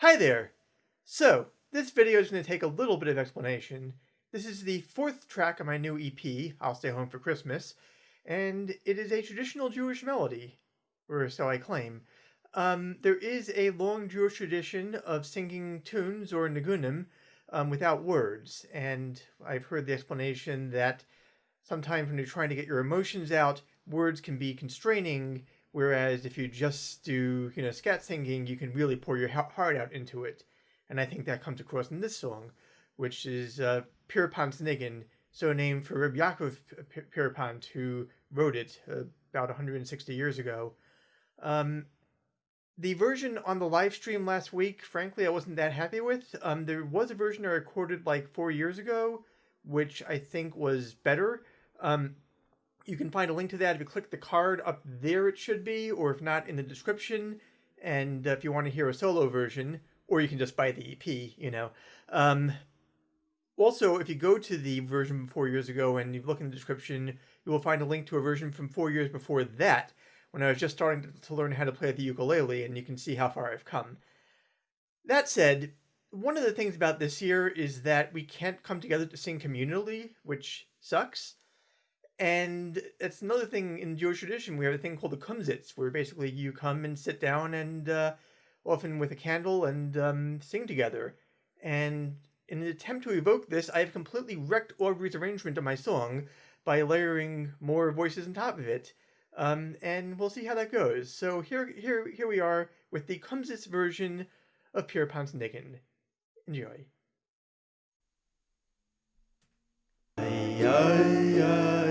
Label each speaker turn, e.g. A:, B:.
A: Hi there! So, this video is going to take a little bit of explanation. This is the fourth track of my new EP, I'll Stay Home for Christmas, and it is a traditional Jewish melody, or so I claim. Um, there is a long Jewish tradition of singing tunes or nigunim um, without words, and I've heard the explanation that sometimes when you're trying to get your emotions out, words can be constraining, whereas if you just do, you know, scat singing, you can really pour your heart out into it. And I think that comes across in this song, which is uh, Pierpont Niggun, so named for Reb Yaakov Pierpont, who wrote it uh, about 160 years ago. Um, the version on the live stream last week, frankly, I wasn't that happy with. Um, there was a version I recorded like four years ago, which I think was better. Um, you can find a link to that if you click the card up there it should be, or if not, in the description. And uh, if you want to hear a solo version, or you can just buy the EP, you know. Um, also, if you go to the version four years ago and you look in the description, you will find a link to a version from four years before that, when I was just starting to learn how to play the ukulele, and you can see how far I've come. That said, one of the things about this year is that we can't come together to sing communally, which sucks. And it's another thing in Jewish tradition. We have a thing called the kumsitz, where basically you come and sit down and uh, often with a candle and um, sing together. And in an attempt to evoke this, I have completely wrecked Aubrey's arrangement of my song by layering more voices on top of it. Um, and we'll see how that goes. So here, here, here we are with the Kumsitz version of Pierpont Niggun. Enjoy.
B: yada